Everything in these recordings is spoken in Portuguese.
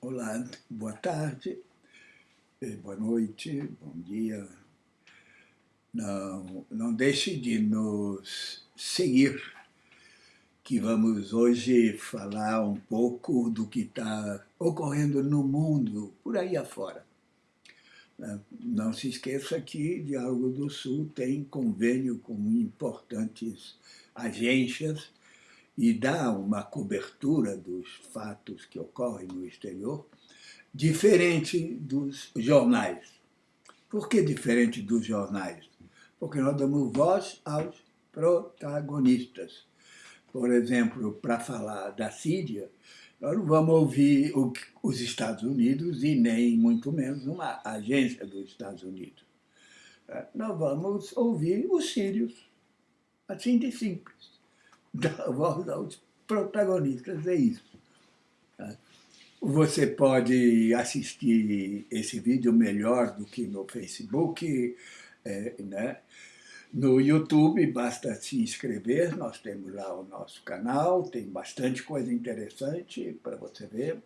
Olá, boa tarde, eh, boa noite, bom dia. Não, não deixe de nos seguir, que vamos hoje falar um pouco do que está ocorrendo no mundo, por aí afora. Né? Não se esqueça que Diálogo do Sul tem convênio com importantes agências e dá uma cobertura dos fatos que ocorrem no exterior, diferente dos jornais. Por que diferente dos jornais? Porque nós damos voz aos protagonistas. Por exemplo, para falar da Síria, nós não vamos ouvir os Estados Unidos e nem muito menos uma agência dos Estados Unidos. Nós vamos ouvir os sírios, assim de simples voz aos protagonistas, é isso. Você pode assistir esse vídeo melhor do que no Facebook, é, né? No YouTube, basta se inscrever, nós temos lá o nosso canal, tem bastante coisa interessante para você ver.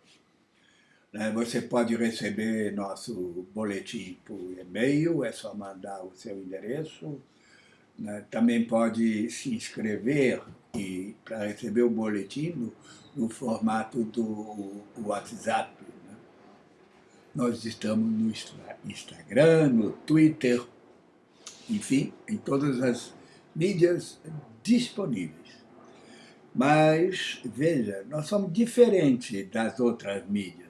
Né? Você pode receber nosso boletim por e-mail, é só mandar o seu endereço. Né? Também pode se inscrever para receber o boletim no, no formato do WhatsApp. Né? Nós estamos no Instagram, no Twitter, enfim, em todas as mídias disponíveis. Mas, veja, nós somos diferentes das outras mídias.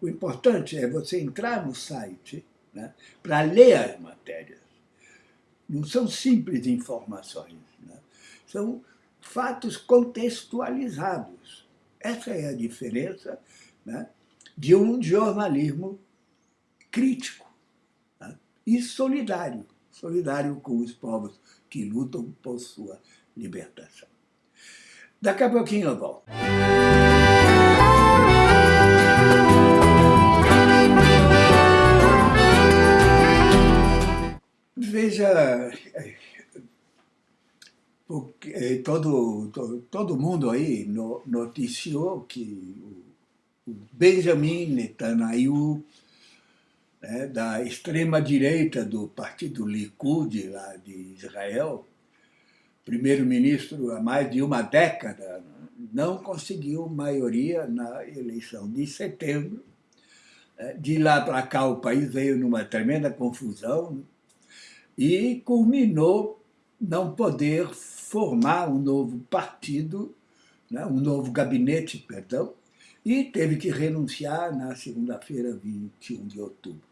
O importante é você entrar no site né, para ler as matérias. Não são simples informações, né? são fatos contextualizados. Essa é a diferença né, de um jornalismo crítico né, e solidário, solidário com os povos que lutam por sua libertação. Daqui a pouquinho eu volto. Veja, porque eh, todo, todo, todo mundo aí noticiou que o Benjamin Netanyahu, né, da extrema-direita do partido Likud, lá de Israel, primeiro-ministro há mais de uma década, não conseguiu maioria na eleição de setembro. Né. De lá para cá o país veio numa tremenda confusão e culminou não poder formar um novo partido, né, um novo gabinete, perdão, e teve que renunciar na segunda-feira, 21 de outubro.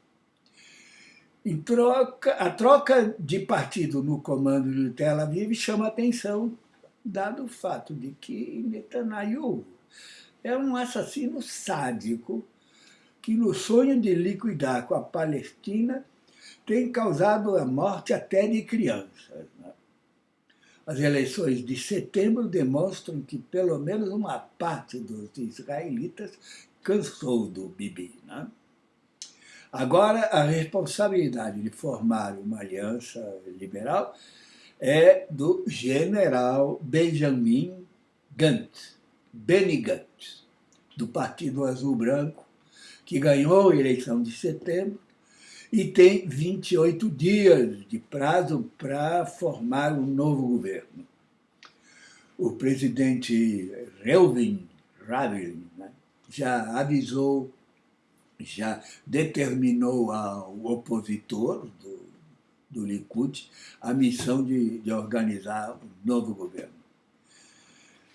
Em troca, a troca de partido no comando de Tel Aviv chama atenção, dado o fato de que Netanyahu é um assassino sádico que, no sonho de liquidar com a Palestina, tem causado a morte até de crianças. Né? As eleições de setembro demonstram que pelo menos uma parte dos israelitas cansou do Bibi. Né? Agora, a responsabilidade de formar uma aliança liberal é do general Benjamin Gantz, Benny Gantz, do Partido Azul Branco, que ganhou a eleição de setembro e tem 28 dias de prazo para formar um novo governo. O presidente Reuven Ravlin né, já avisou, já determinou ao opositor do, do Likud a missão de, de organizar um novo governo.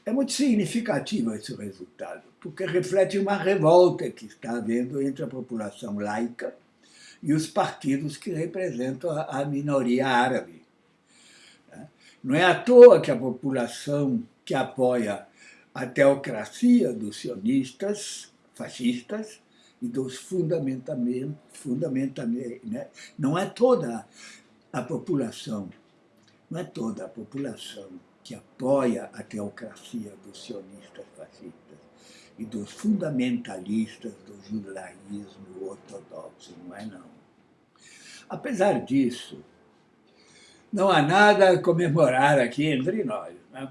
É muito significativo esse resultado, porque reflete uma revolta que está havendo entre a população laica e os partidos que representam a minoria árabe. Né? Não é à toa que a população que apoia a teocracia dos sionistas, fascistas, e dos fundamentamentos, fundamentamente, né? não é toda a população, não é toda a população que apoia a teocracia dos sionistas fascistas e dos fundamentalistas do judaísmo ortodoxo, não é não. Apesar disso, não há nada a comemorar aqui entre nós. Né?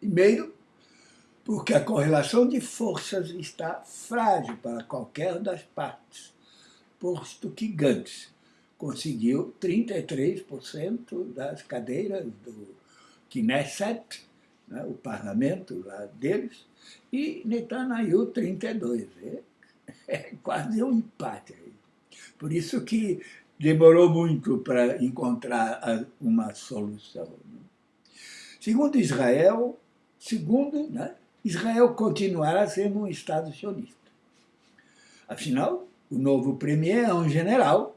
Primeiro, porque a correlação de forças está frágil para qualquer das partes, posto que Gantz conseguiu 33% das cadeiras do Knesset, né, o parlamento lá deles, e Netanyahu 32%. É, é quase um empate. Por isso que demorou muito para encontrar uma solução. Né. Segundo Israel, segundo, né, Israel continuará sendo um Estado sionista. Afinal, o novo premier é um general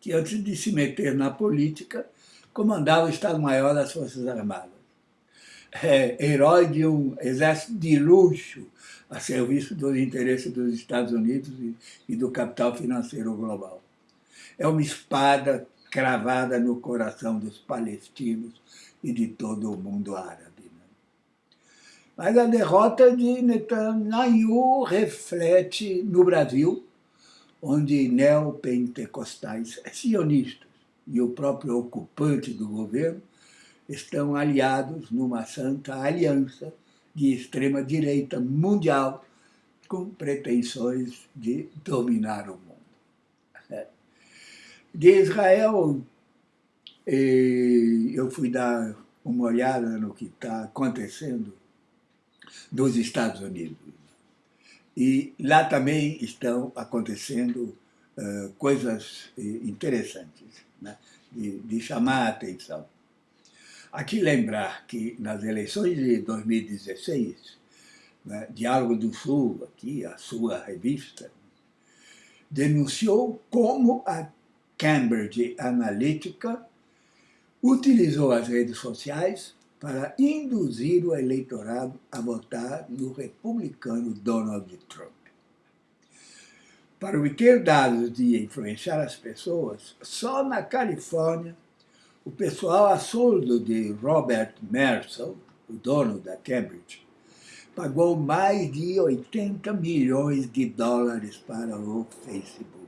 que, antes de se meter na política, comandava o Estado-Maior das Forças Armadas. É herói de um exército de luxo a serviço dos interesses dos Estados Unidos e do capital financeiro global. É uma espada cravada no coração dos palestinos e de todo o mundo árabe. Né? Mas a derrota de Netanyahu reflete no Brasil, onde neopentecostais sionistas e o próprio ocupante do governo estão aliados numa santa aliança de extrema-direita mundial com pretensões de dominar o mundo. De Israel, eu fui dar uma olhada no que está acontecendo nos Estados Unidos. E lá também estão acontecendo uh, coisas eh, interessantes, né? de chamar a atenção. Aqui lembrar que nas eleições de 2016, né, Diálogo do Sul, aqui a sua revista, denunciou como a Cambridge Analytica utilizou as redes sociais para induzir o eleitorado a votar no republicano Donald Trump. Para obter dados de influenciar as pessoas, só na Califórnia, o pessoal a soldo de Robert Mercer, o dono da Cambridge, pagou mais de 80 milhões de dólares para o Facebook.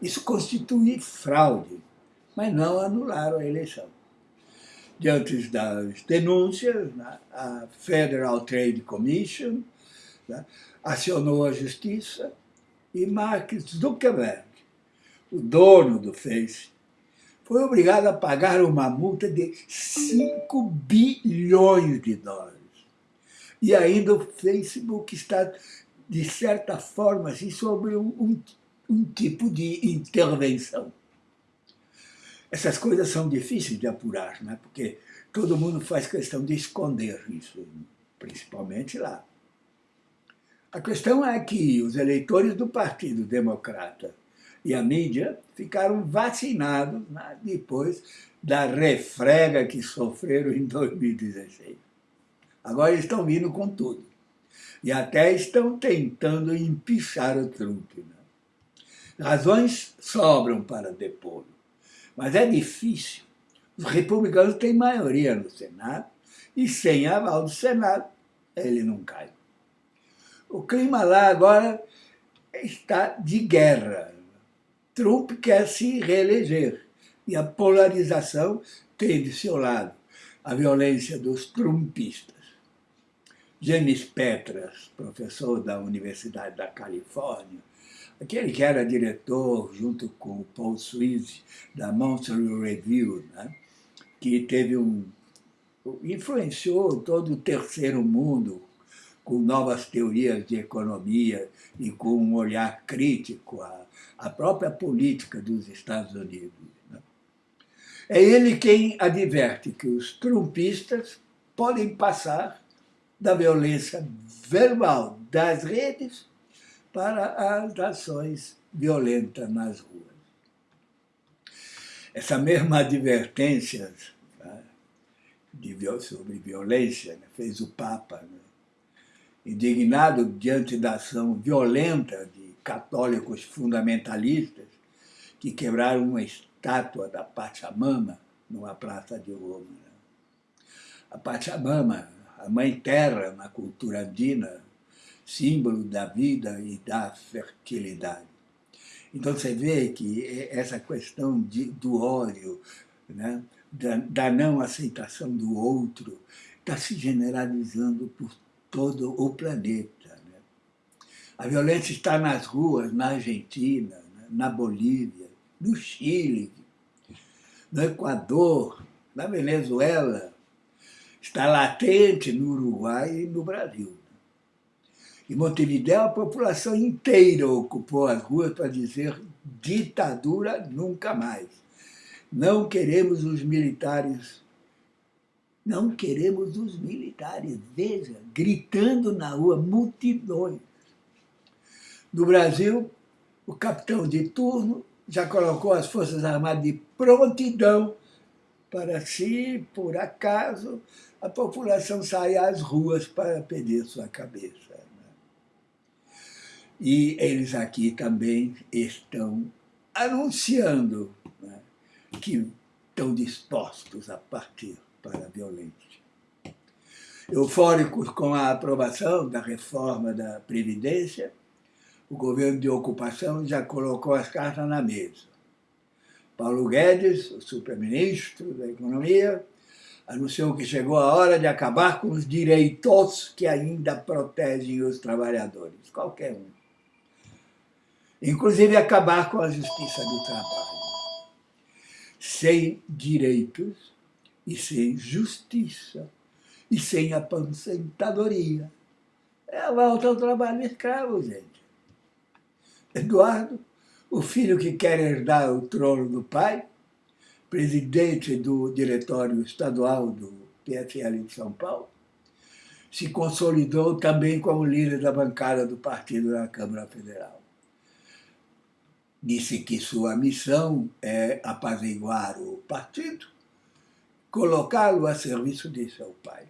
Isso constitui fraude, mas não anularam a eleição diante das denúncias, né, a Federal Trade Commission né, acionou a justiça e Mark Zuckerberg, o dono do Face, foi obrigado a pagar uma multa de 5 bilhões de dólares. E ainda o Facebook está, de certa forma, assim, sobre um, um, um tipo de intervenção. Essas coisas são difíceis de apurar, né? porque todo mundo faz questão de esconder isso, principalmente lá. A questão é que os eleitores do Partido Democrata e a mídia ficaram vacinados né, depois da refrega que sofreram em 2016. Agora estão vindo com tudo. E até estão tentando empichar o Trump. Né? Razões sobram para depô-lo. Mas é difícil. Os republicanos têm maioria no Senado e sem aval do Senado ele não cai. O clima lá agora está de guerra. Trump quer se reeleger e a polarização tem de seu lado a violência dos trumpistas. James Petras, professor da Universidade da Califórnia, aquele que era diretor, junto com o Paul Sweet, da Monthly Review, né? que teve um influenciou todo o terceiro mundo com novas teorias de economia e com um olhar crítico à, à própria política dos Estados Unidos. Né? É ele quem adverte que os trumpistas podem passar da violência verbal das redes para as ações violentas nas ruas. Essa mesma advertência né, de, sobre violência né, fez o Papa, né, indignado diante da ação violenta de católicos fundamentalistas que quebraram uma estátua da Pachamama numa praça de Roma. A Pachamama, a mãe terra na cultura andina, símbolo da vida e da fertilidade. Então você vê que essa questão de, do ódio, né, da, da, não aceitação do outro, está se generalizando por todo o planeta. Né? A violência está nas ruas, na Argentina, né? na Bolívia, no Chile, no Equador, na Venezuela, está latente no Uruguai e no Brasil. Em Montevideo, a população inteira ocupou as ruas para dizer ditadura nunca mais. Não queremos os militares. Não queremos os militares. Veja, gritando na rua, multidões. No Brasil, o capitão de turno já colocou as Forças Armadas de prontidão para, se por acaso, a população sair às ruas para pedir sua cabeça. E eles aqui também estão anunciando né, que estão dispostos a partir para a violência. Eufóricos com a aprovação da reforma da Previdência, o governo de ocupação já colocou as cartas na mesa. Paulo Guedes, o superministro da Economia, anunciou que chegou a hora de acabar com os direitos que ainda protegem os trabalhadores, qualquer um inclusive acabar com a justiça do trabalho. Sem direitos e sem justiça e sem aposentadoria. É a volta ao trabalho escravo, gente. Eduardo, o filho que quer herdar o trono do pai, presidente do diretório estadual do PFL de São Paulo, se consolidou também como líder da bancada do partido na Câmara Federal disse que sua missão é apaziguar o partido, colocá-lo a serviço de seu pai.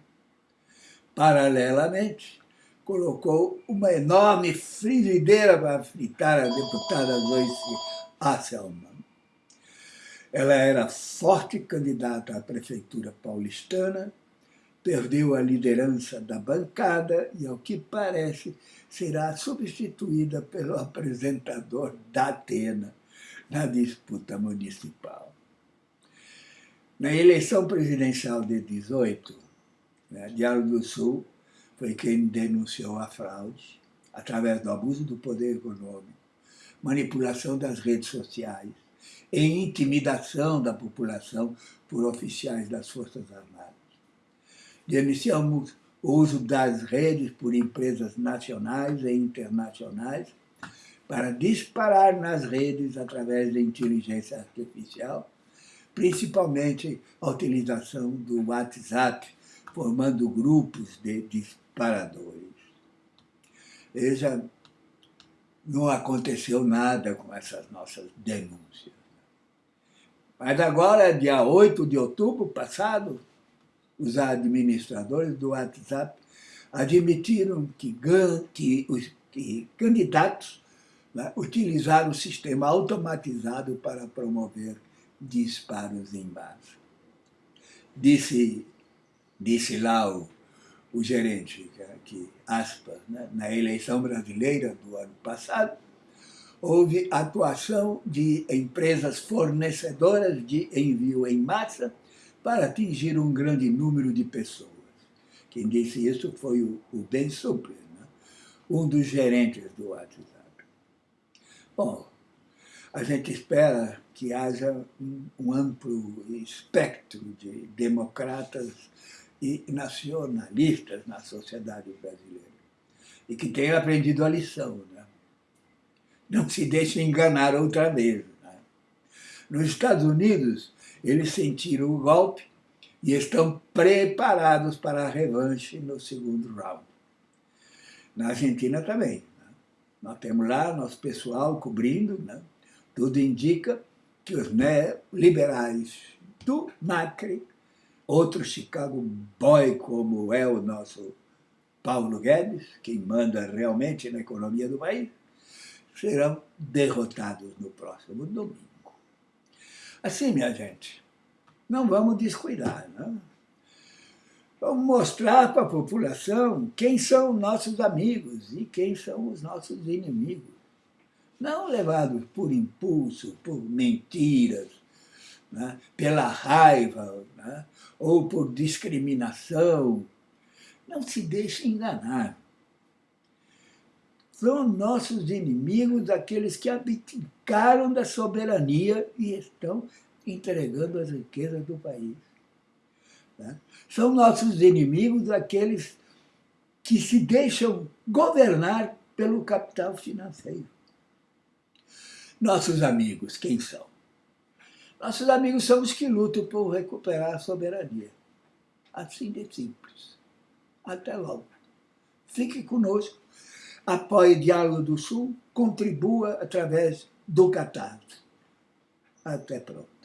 Paralelamente, colocou uma enorme frigideira para fritar a deputada Joyce Hasselmann. Ela era forte candidata à prefeitura paulistana, perdeu a liderança da bancada e, ao que parece, será substituída pelo apresentador da Atena na disputa municipal. Na eleição presidencial de 18, né, Diário do Sul foi quem denunciou a fraude através do abuso do poder econômico, manipulação das redes sociais e intimidação da população por oficiais das Forças Armadas. Denunciamos o uso das redes por empresas nacionais e internacionais para disparar nas redes através da inteligência artificial, principalmente a utilização do WhatsApp, formando grupos de disparadores. Veja, não aconteceu nada com essas nossas denúncias. Mas agora, dia 8 de outubro passado, os administradores do WhatsApp admitiram que, que os que candidatos né, utilizaram o sistema automatizado para promover disparos em massa. Disse, disse lá o, o gerente, que, aspas, né, na eleição brasileira do ano passado, houve atuação de empresas fornecedoras de envio em massa para atingir um grande número de pessoas. Quem disse isso foi o, o Ben Supler, né? um dos gerentes do WhatsApp. Bom, a gente espera que haja um, um amplo espectro de democratas e nacionalistas na sociedade brasileira e que tenham aprendido a lição. Né? Não se deixe enganar outra vez. Né? Nos Estados Unidos, eles sentiram o golpe e estão preparados para a revanche no segundo round. Na Argentina também. Né? Nós temos lá nosso pessoal cobrindo, né? Tudo indica que os liberais do Macri, outro Chicago boy como é o nosso Paulo Guedes, quem manda realmente na economia do país, serão derrotados no próximo domingo. Assim, minha gente, não vamos descuidar. Não? Né? Vamos mostrar para a população quem são nossos amigos e quem são os nossos inimigos. Não levados por impulso, por mentiras, né, pela raiva né, ou por discriminação. Não se deixe enganar. São nossos inimigos aqueles que abdicaram da soberania e estão entregando as riquezas do país. Né? São nossos inimigos aqueles que se deixam governar pelo capital financeiro. Nossos amigos, quem são? Nossos amigos são os que lutam por recuperar a soberania. Assim de simples. Até logo. Fique conosco, apoie o Diálogo do Sul, contribua através do Catarse. Até pronto.